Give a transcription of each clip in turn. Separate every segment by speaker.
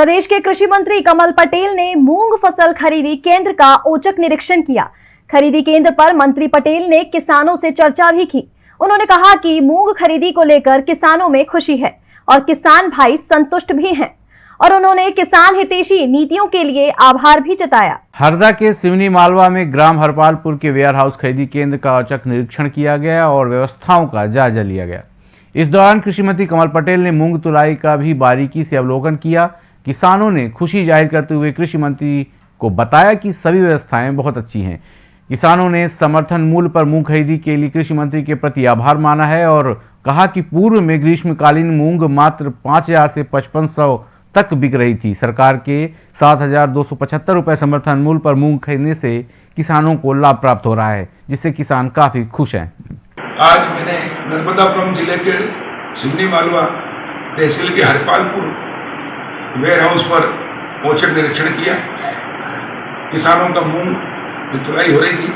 Speaker 1: प्रदेश के कृषि मंत्री कमल पटेल ने मूंग फ़सल खरीदी केंद्र का औचक निरीक्षण किया। खरीदी केंद्र पर मंत्री पटेल ने किसानों से चर्चा भी की। उन्होंने कहा कि मूंग खरीदी को लेकर किसानों में खुशी है और किसान भाई संतुष्ट भी हैं। और उन्होंने किसान हितेशी नीतियों के लिए आभार भी जताया।
Speaker 2: हरदा के सिवनी मालवा में ग्राम हरपालपुर के वेयर हाउस खरीदी केंद्र का औचक निरीक्षण किया गया और व्यवस्थाओं का जायजा लिया गया। इस दौरान कृषि मंत्री कमल पटेल ने मूंग तुलाई का भी बारीकी से अवलोकन किया। किसानों ने खुशी ज़ाहिर करते हुए कृषि मंत्री को बताया कि सभी व्यवस्थाएँ बहुत अच्छी हैं। किसानों ने समर्थन मूल्य पर मूंग खरीदी के लिए कृषि मंत्री के प्रति आभार माना है और कहा कि पूर्व में ग्रीष्मकालीन मूंग मात्र पाँच हज़ार से पचपन सौ तक बिक रही थी। सरकार के सात हज़ार दो सौ पचहत्तर समर्थन मूल्य पर मूंग खरीदने से किसानों को लाभ प्राप्त हो रहा है, जिससे किसान काफ़ी खुश हैं।
Speaker 3: आज मैंने नर्मदापुरम ज़िले के सिवनी मालवा तहसील के हरपालपुर वेयर हाउस पर औचक निरीक्षण किया। किसानों का मूंग की तुलाई हो रही थी।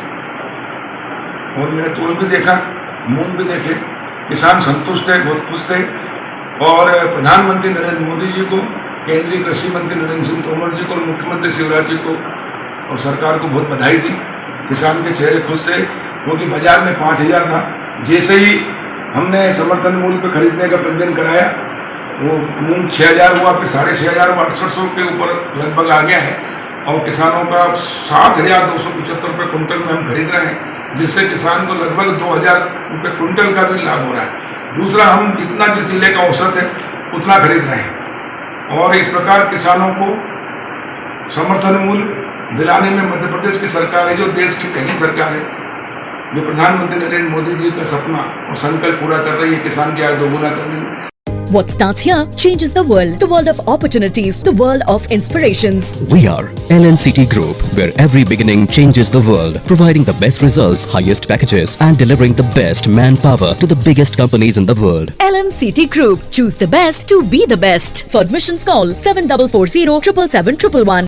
Speaker 3: और मैंने तोल भी देखा, मूंग भी देखे। किसान संतुष्ट है, बहुत खुश थे। और प्रधानमंत्री नरेंद्र मोदी जी को, केंद्रीय कृषि मंत्री नरेंद्र सिंह तोमर जी को और मुख्यमंत्री शिवराज जी को और सरकार को बहुत बधाई दी। किसान के चेहरे खुश थे, क्योंकि बाज़ार में पाँच हज़ार था। जैसे ही हमने समर्थन मूल्य पर खरीदने का पंजीयन कराया वो मूंग छः हज़ार हुआ, फिर साढ़े छः हज़ार अड़सठ सौ के ऊपर लगभग आ गया है। और किसानों का सात हज़ार दो सौ पचहत्तर रुपये कुंटल में हम खरीद रहे हैं, जिससे किसान को लगभग दो हज़ार रुपये कुंटल का भी लाभ हो रहा है। दूसरा, हम जितना जिस ज़िले का औसत है, उतना खरीद रहे हैं। और इस प्रकार किसानों को समर्थन मूल्य दिलाने में मध्य प्रदेश की सरकार है, जो देश की पहली सरकार है, जो प्रधानमंत्री नरेंद्र मोदी जी का सपना और संकल्प पूरा कर रही है किसान की आय दोगुना करने में।
Speaker 4: What starts here changes the world. The world of opportunities. The world of inspirations.
Speaker 5: We are LNCT Group, where every beginning changes the world, providing the best results, highest packages, and delivering the best manpower to the biggest companies in the world.
Speaker 4: LNCT Group. Choose the best to be the best. For admissions call 7440 777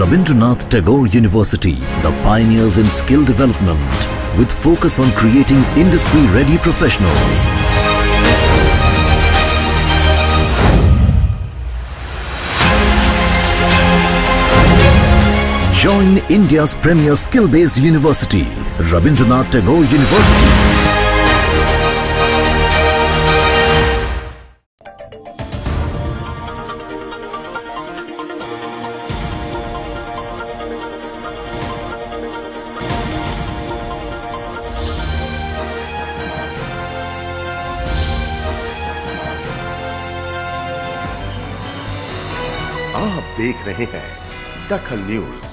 Speaker 6: Rabindranath Tagore University, the pioneers in skill development, with focus on creating industry-ready professionals. Join India's premier skill-based university, Rabindranath Tagore University.
Speaker 7: आप देख रहे हैं दखल news.